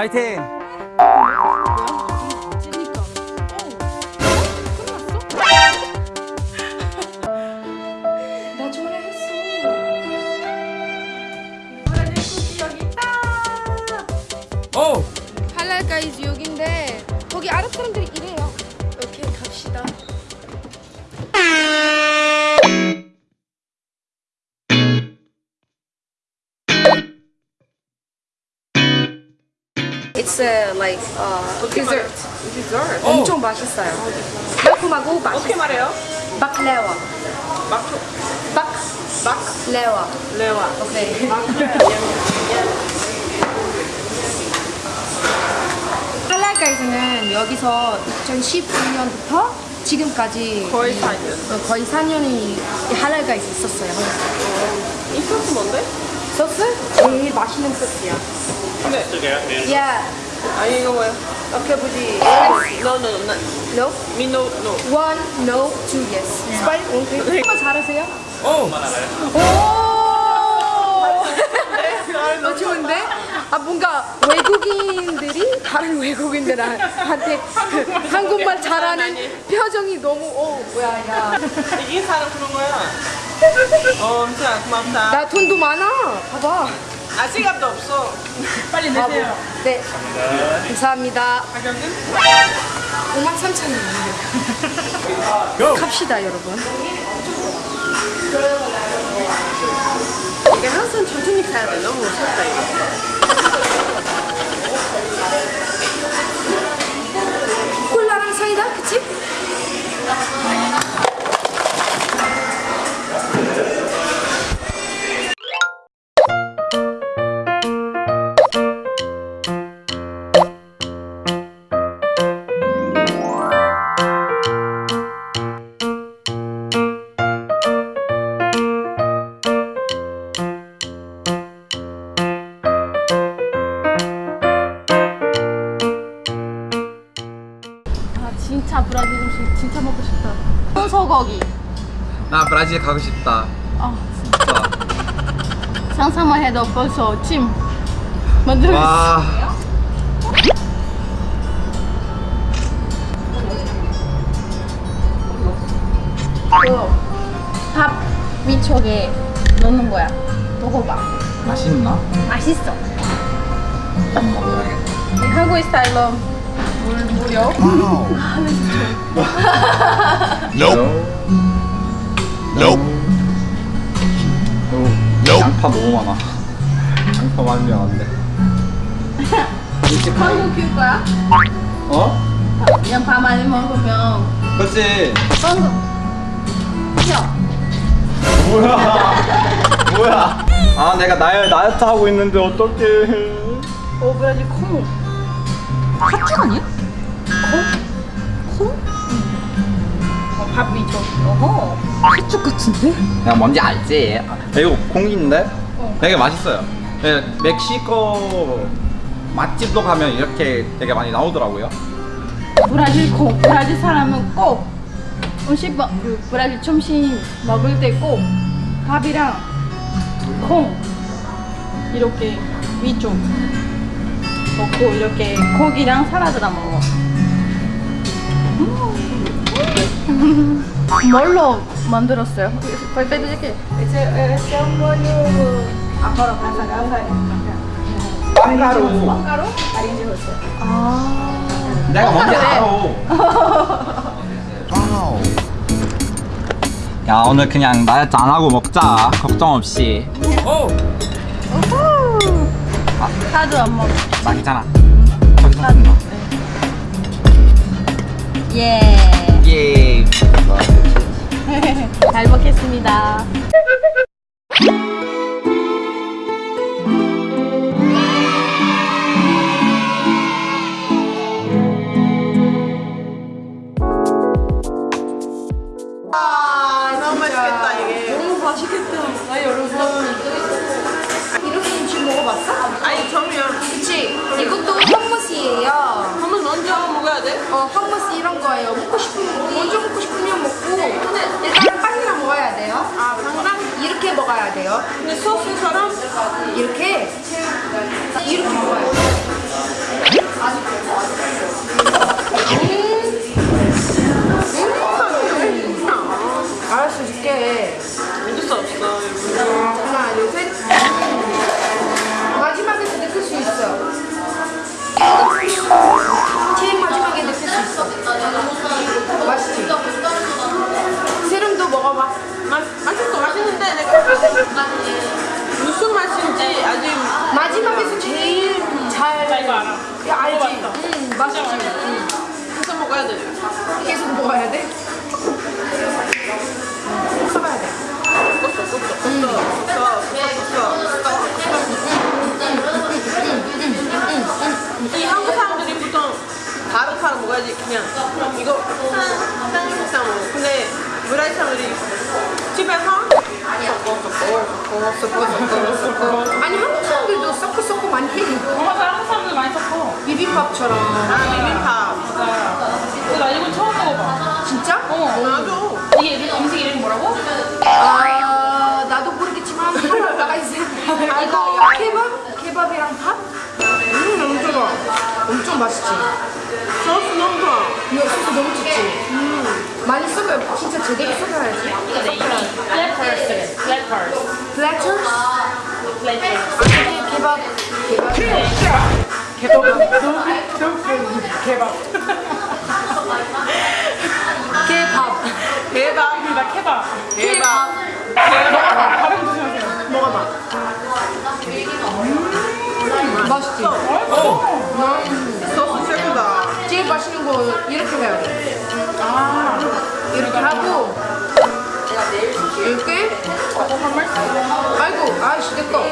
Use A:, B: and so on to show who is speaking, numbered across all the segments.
A: 화이팅
B: 할랄가이즈는 여기서 2019년부터 지금까지
C: 거의
B: 이-
C: 4년.
B: 어, 거의 4년이 할랄가이즈 있었어요.
C: 이 소스 뭔데?
B: 소스? 제일 맛있는 소스야.
C: 네.
B: 야,
C: 아 이거 뭐야?
B: 어떻게 보지?
C: No no no.
B: No?
C: Me no no.
B: One, no, two, yes. 스파이? 오케이. 정말 잘하세요?
A: 오
B: 오! 어, 좋은데? 아, 뭔가 외국인들이 다른 외국인들한테 그 한국말 잘하는 표정이 너무, 어, 뭐야, 야.
C: 이긴 사람 그런 거야. 어, 진짜 고맙다.
B: 나 돈도 많아. 봐봐.
C: 아 지갑도 없어. 빨리
B: 바보. 네. 감사합니다.
C: 가격은?
B: 5만 3천 원.
A: 고!
B: 갑시다, 여러분.
C: 이게 항상 천천히 가야 돼. 너무 무섭다 이거.
B: 콜라랑 사이다, 그치?
A: 나 브라질 가고 싶다
D: 아
A: 진짜
D: 상상만 해도 벌써 침 만들고 있어. 와밥 위쪽에 넣는 거야. 먹어봐.
A: 맛있나?
D: 맛있어.
A: 한번 먹어야겠다
D: 이 한국 스타일로 물 무려.
A: Nope Nope 양파 너무 많아 양파 많으면 안돼
D: 한국 킬 거야?
A: 어?
D: 밥 많이 먹으면
A: 그렇지
D: 튀어.
A: 뭐야 뭐야 아 내가 다이, 다이어트 하고 있는데 어떡해
D: 오 브라질 콩. 팥죽 아니야? 콩? 콩? 어, 밥 위쪽. 어허. 팥죽 같은데?
A: 내가 뭔지 알지? 이거 공기인데? 되게 맛있어요 네, 멕시코 맛집도 가면 이렇게 되게 많이 나오더라고요
D: 브라질 콩. 브라질 사람은 꼭 음식 먹, 그 브라질 점심 먹을 때 꼭 밥이랑 콩 이렇게 위쪽 먹고 이렇게 고기랑 사라드랑 먹어. 음. 뭘로 만들었어요? 거의 빼드릴게. 가서 가서.
A: 빵가루
D: 빵가루? 아린지 했어요. 아.
A: 내가 뭔지 알아 야 오늘 그냥 다이어트 안 하고 먹자 걱정 없이
D: 카드 안 먹어.
A: 맛있잖아 저기 사는 거
D: 예.
A: 예.
D: 잘 먹겠습니다.
C: 아 너무 맛있겠다 이게.
B: 너무 맛있겠다. 아, 여러분. 이렇게 음식 먹어봤어?
C: 아니 정면.
B: 그치? 이것도 홈머스예요.
C: 한번 먼저 먹어야 돼.
B: 어, 홈머스 이런 거예요. 먹고 싶으면, 먼저 먹고 싶으면 먹고, 일단 먹어야 돼요.
C: 아, 그렇죠. 강강?
B: 이렇게 먹어야 돼요.
C: 근데 소스처럼?
B: 이렇게? 이렇게 먹어요.
D: 음. 음.
B: 알았어, 줄게. 믿을 수 없어. 어, 하나, 둘, 셋. 마지막에 느낄 수 있어. 제일 마지막에 느낄 수 있어.
D: 먹어봐. 맛, 맛있어
C: 맛있는데 내가 무슨 맛인지 아직 마지막에서
B: 제일 잘 이거 알아. 야, 알지? 응 맛있지? 응.
C: 계속 먹어야 돼.
B: 계속 먹어야 돼? 써봐야 돼.
C: 꽂혀 꽂혀 꽂혀 꽂혀 이 한국 사람들이 보통 바로 사러 먹어야지 그냥 이거. 쌍쌍 먹어 근데 섞어 섞어 섞어 섞어 섞어 섞어
B: 아니, 한국 사람들도 섞고 섞고 많이 해.
D: 어, 맞아. 한국 사람들 많이 섞어.
B: 비빔밥처럼.
C: 아 비빔밥
D: 맞아. 근데 나 이거 처음 먹어봐.
B: 진짜?
D: 어.
C: 나도
D: 이게 음식 이름이 뭐라고?
B: 아, 나도 모르겠지만 하나 나가. 아, 이거 케밥? 케밥이랑 밥? 음, 너무 좋아. 엄청 맛있지?
C: 소스 너무 좋아.
B: 이거 소스 너무 좋지? 음. 많이 섞어요. 진짜 제대로 섞어야지.
D: platters. platters. platters? platters.
B: 아니, 케밥. 케밥. 케밥.
C: 대박
D: 나 케밥.
C: 대박
D: 발음 조심하세요.
C: 먹어봐.
B: 맛있지?
C: 소스 최고다.
B: 맛있는 거 이렇게 해야 돼. 이렇게 하고 이렇게 아이고 아이씨 내꺼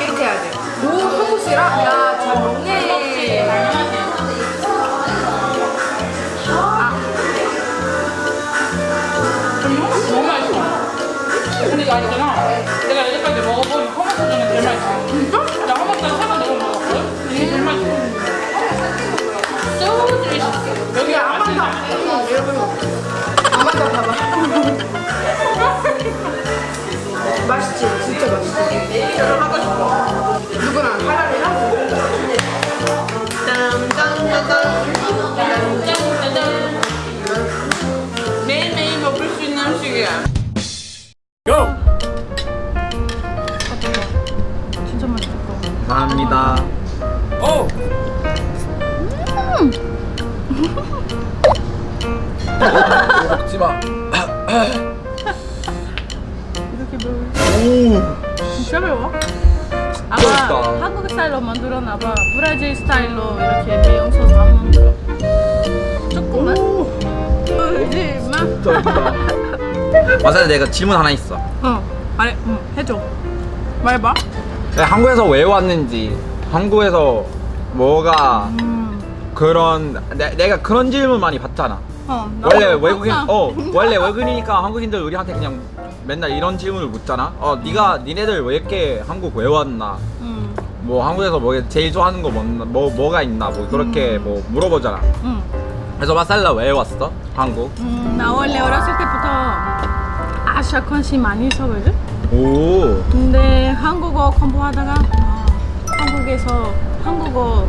B: 이렇게 해야 돼. 오 한국이라 야잘 먹네.
D: 너무 맛있어. 근데 이거 알잖아. 여기
B: 더 응, 여러분 더 봐봐. 맛있지 진짜 맛있지.
A: 먹지 마.
D: 이렇게 매워.
A: 오.
D: 진짜 매워? 아마
A: 맛있다.
D: 한국 스타일로 만들었나 봐. 브라질 스타일로 이렇게 매운 소스 안 만들어. 조금만. 그지 마.
A: 맞아, 내가 질문 하나 있어.
D: 어. 아래, 응, 해줘. 말해봐.
A: 한국에서 왜 왔는지, 한국에서 뭐가
D: 음.
A: 그런 내, 내가 그런 질문 많이 받잖아.
D: 어.
A: 원래 외국인 어 원래 외국인이니까 한국인들 우리한테 그냥 맨날 이런 질문을 묻잖아. 어 네가 니네들 왜 이렇게 한국 왜 왔나?
D: 응.
A: 뭐 한국에서 뭐 제일 좋아하는 거 뭐나 뭐 뭐가 있나 뭐 그렇게 뭐 물어보잖아.
D: 응.
A: 그래서 마살라 왜 왔어? 한국?
D: 음, 나 원래 어렸을 때부터 아시아 관심 많이 있었거든?
A: 오.
D: 근데 한국어 공부하다가 아, 한국에서 한국어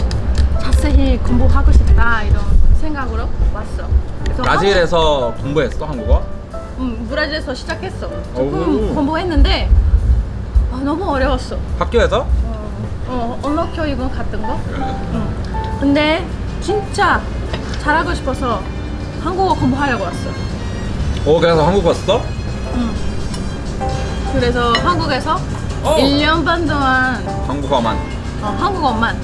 D: 자세히 공부하고 싶다 이런 생각으로 왔어.
A: 브라질에서 공부했어 한국어?
D: 한국- 음, 브라질에서 시작했어.
A: 오.
D: 조금 공부했는데 아, 너무 어려웠어.
A: 학교에서?
D: 어, 언어 교육은 같은 거. 응. 근데 진짜 잘하고 싶어서 한국어 공부하려고 왔어.
A: 오 그래서 한국 왔어?
D: 응. 그래서 한국에서
A: 어.
D: 1년 반 동안
A: 한국어만.
D: 어, 한국어만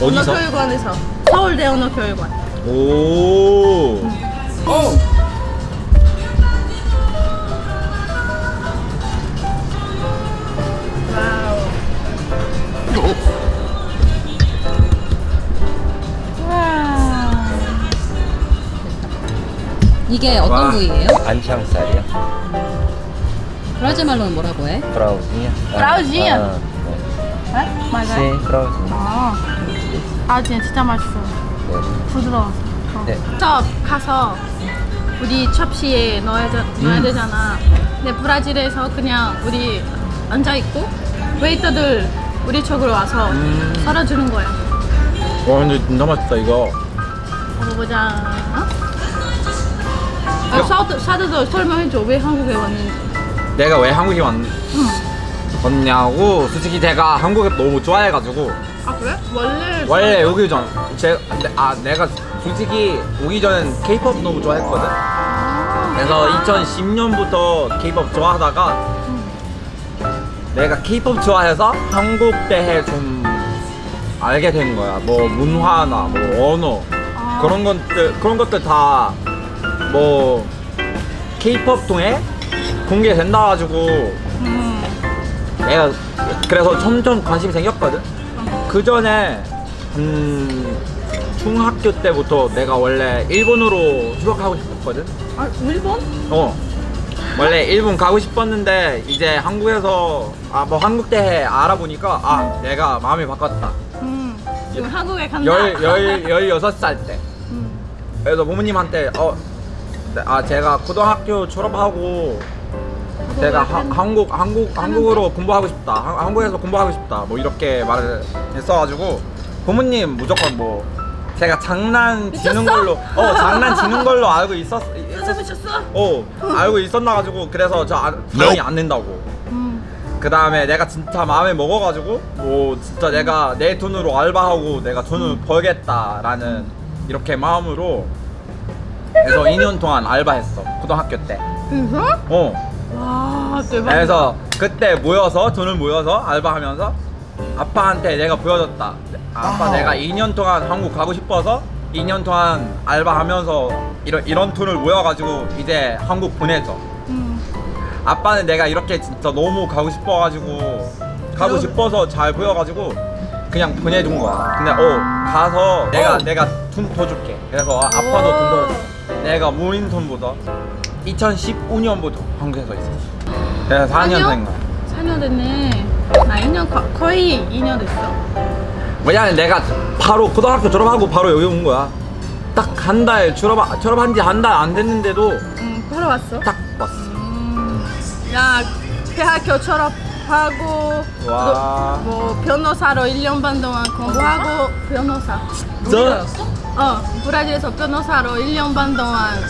A: 어디서?
D: 언어교육원에서 서울대 언어교육원
A: 오. 오.
D: wow 와.
E: 이게 어떤
A: 와.
E: 부위예요?
F: 안창살이요.
E: 브라질 말로는 뭐라고 해?
F: 브라우진이요.
D: 브라우진이요?
F: 아, 네.
D: 네? 맞아요
F: 네, 브라우진.
D: 아, 아 진짜, 진짜 맛있어
F: 네.
D: 부드러워서 어.
F: 네.
D: 저 가서 우리 접시에 넣어야, 되, 넣어야
A: 음.
D: 되잖아 근데 브라질에서 그냥 우리 앉아있고 웨이터들 우리 쪽으로 와서
A: 음.
D: 썰어주는 거야
A: 와 근데 진짜 맛있다 이거.
D: 먹어보자 어? 아, 사드, 사드도 설명해줘 왜 한국에 왔는지
A: 내가 왜 한국에 왔,
D: 응.
A: 왔냐고 솔직히 제가 한국을 너무 좋아해가지고
D: 아 그래? 원래
A: 원래 전, 제, 아 내가 솔직히 오기 전엔 K-pop 너무 좋아했거든. 그래서 2010년부터 K-pop 좋아하다가 내가 K-pop 좋아해서 한국 대해 좀 알게 된 거야. 뭐 문화나 뭐 언어 그런 것들 그런 것들 다뭐 K-pop 통해 공개된다 가지고 내가 그래서 점점 관심이 생겼거든. 그 전에 음, 중학교 때부터 내가 원래 일본으로 휴학하고 싶었거든.
B: 아 일본?
A: 어. 원래 일본 가고 싶었는데 이제 한국에서 아 뭐 한국 대해 알아보니까 아 내가 마음이 바꿨다.
B: 음.
E: 지금 한국에 간다.
A: 열, 열, 열여섯 살 때. 그래서 부모님한테 어, 네, 아 제가 고등학교 졸업하고 제가 하- 한국 한국 한국으로 공부하고 싶다. 한- 한국에서 공부하고 싶다. 뭐 이렇게 말을 했어가지고 부모님 무조건 뭐 제가 장난치는 걸로 어 장난치는 걸로 알고 있었 있었 어 알고 있었나 가지고 그래서 저 아, 당연히 안 낸다고. 그 다음에 내가 진짜 마음에 먹어가지고 뭐 진짜 내가 내 돈으로 알바하고 내가 돈을 벌겠다라는 이렇게 마음으로 그래서 2년 동안 알바했어 고등학교 때.
B: 그래서?
A: 어.
B: 와 대박.
A: 그래서 그때 모여서 돈을 모여서 알바하면서 아빠한테 내가 보여줬다. 아빠 내가 2년 동안 한국 가고 싶어서 2년 동안 알바하면서 이런 이런 돈을 모여가지고 이제 한국 보내줘. 아빠는 내가 이렇게 진짜 너무 가고 싶어가지고 가고 싶어서 잘 보여가지고 그냥 보내준 거야. 근데 어 가서 내가 내가 돈 더 줄게. 그래서 아, 아빠도 돈 더. 내가 모인 돈보다 2015년부터 한국에서 있었어. 그래서 4년생가.
E: 4년 됐네. 나 2년 거, 거의 2년 됐어.
A: 왜냐면 내가 바로 고등학교 졸업하고 바로 여기 온 거야. 딱 한 달 졸업 졸업한 지 한 달 안 됐는데도
B: 응 바로 왔어.
A: 딱 왔어.
B: 야 대학교 졸업하고
A: 와.
B: 너, 뭐 변호사로 1년 반 동안 공부하고 변호사. 저어 브라질에서 변호사로 1년 반 동안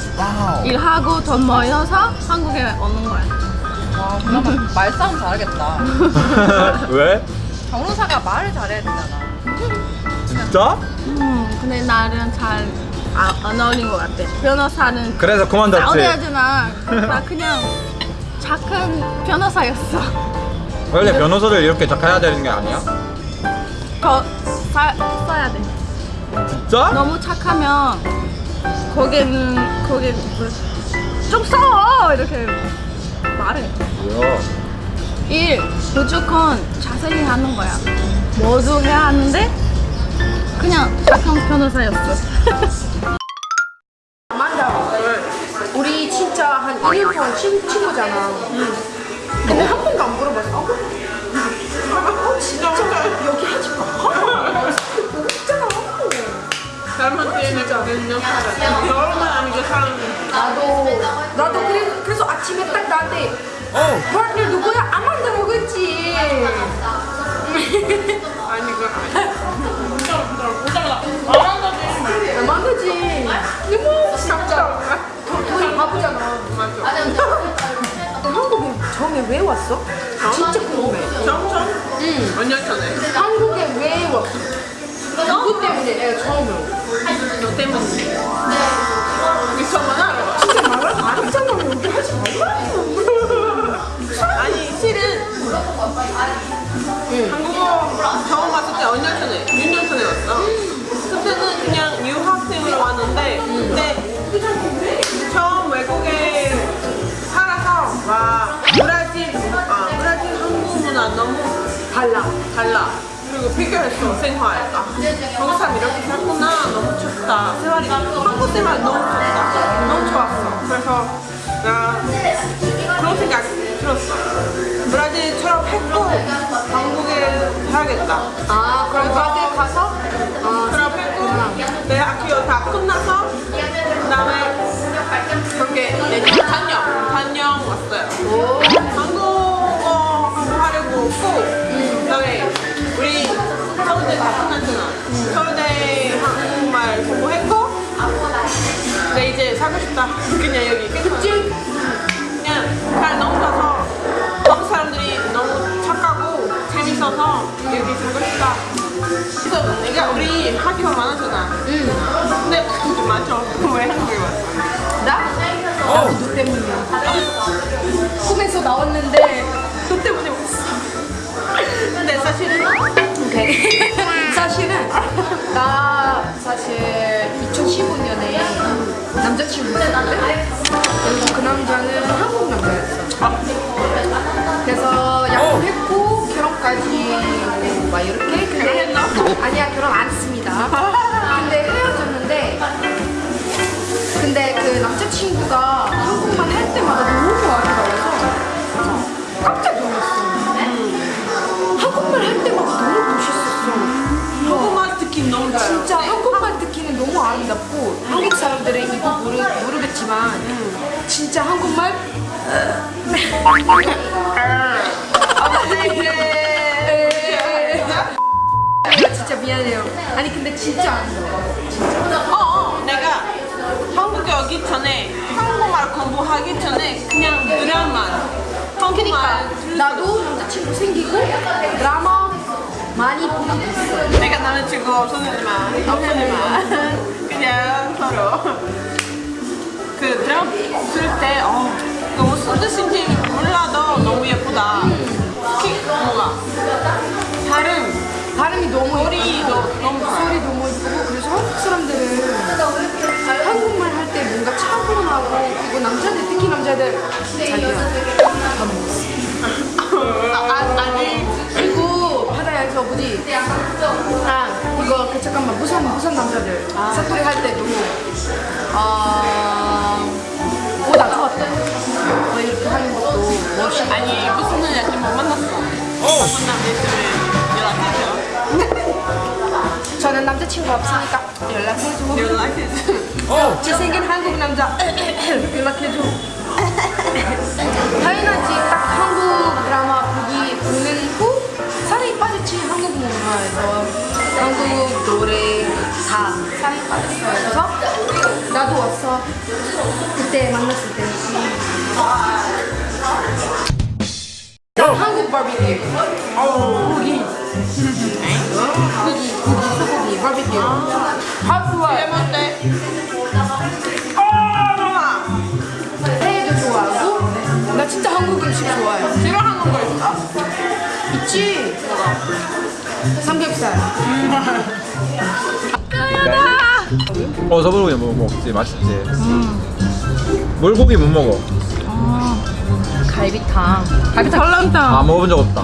B: 일하고 돈 모여서 한국에 오는 거야.
C: 와 그러면 말싸움 잘하겠다
A: 왜?
C: 변호사가 말을 잘해야 되잖아
A: 진짜?
B: 음 근데 나는 잘안 어울린 것 같아. 변호사는
A: 그래서 그만뒀지.
B: 싸워야 되나? 나 그냥 착한 변호사였어.
A: 원래 변호사를 이렇게 착해야 되는 게 아니야?
B: 더 사, 써야 돼.
A: 진짜?
B: 너무 착하면 거기는 거기 좀 써! 이렇게 말해.
A: 뭐야?
B: 일 무조건 자세히 하는 거야. 모두 해야 하는데 그냥 착한 변호사였어. 아만다, 우리 진짜 한 1년 동안 친, 친구잖아. 근데 한 번도 안 물어봤어. 어, 진짜 여기 하지 마.
C: 얼마나 아니고 사람
B: 나도 나도 그래, 아침에 딱 나한테 어 파트너 누구야? 아만다라고 했지.
C: 아니 그
D: 오자마자 안
B: 아만다지. 너무 진짜. 돈 바보잖아. 한국에 처음에 왜 왔어? 진짜 궁금해.
C: 정정? 응. 몇년 전에
B: 한국에 왜 왔어? 누구 때문에 내가 처음으로.
C: 너 때문에
B: 안 했잖 아.
C: 아니 실은 한국어 처음 왔을 때 5년 전에 6년 전에 왔어? 그때는 그냥 유학생으로 왔는데 근데 처음 외국에 살아서 와 브라질 아 브라질 한국 문화 너무 달라 달라. 그리고 비교했어 생활 아 한국 사람 이렇게 살구나 너무 좋다. 생활이 한국 생활 너무 좋다. 너무 좋았어. 그래서 나 그런 생각 들었어. 브라질처럼 했고 한국에 살겠다.
B: 아 그럼 브라질 가서?
C: 그럼 했고 대학교 다 끝나서 그 다음에 그렇게 내년 단년 단년 왔어요. 한국어 공부하려고 했고 그 다음에 우리 서울대 다 끝났잖아. 서울대 한국말 공부했고 근데 이제 살고 싶다. 그냥 여기 내가 우리 학교 많았잖아 응 근데 맞아 왜 한국에 왔어?
B: 나? 나도 너 때문이야. 꿈에서 나왔는데 너 때문에 왔어.
C: 근데 사실은
B: 오케이. 사실은 나 사실 2015년에 남자친구 있었는데 그 남자는 한국 남자였어. 그래서 약속했고 진짜 미안해요. 아니 근데 진짜 아름다워.
C: 어, 어, 내가 한국에 오기 전에 한국말 공부하기 전에 그냥 드라마 한국말
B: 나도 남자친구 생기고 드라마 많이 보고 있어.
C: 내가 남자친구 없었지만 없었지만 그냥 서로. 그 드라마 볼때 어, 그 무슨 뜻인지 몰라도 너무 예쁘다. 특히 뭐가. 발음.
B: 발음이 너무
C: 소리도 너무 좋아요
B: 소리 너무 이쁘고 그래서 한국 사람들은 한국말 할 때 뭔가 차분하고 그리고 남자들 특히 남자들. 자기야 밥 먹었어
C: 아, 아,
B: 그리고 바다에서 뭐지 아 이거 그 잠깐만 부산 부산 남자들. 사투리 할때 너무 어오나 좋았다
C: 아니 무슨 일 아직 못 만났어. 무슨 남자 있으면 연락해줘.
B: 저는 남자친구 없으니까 연락해줘.
C: 연락해줘.
A: 어.
B: 잘생긴 한국 남자 연락해줘. 당연하지. 딱 한국 드라마 보기 보는 후 살이 빠졌지 한국 문화에서. 한국 노래 다 살이 빠졌어요. 그래서 나도 왔어. 그때 만났을 때 삼겹살
A: 어 서불고기 뭐 먹지 맛있지. 물고기 못 먹어.
E: 갈비탕. 갈비탕 설렁탕.
A: 아 먹어본 적 없다.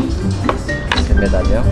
F: 금메달이요?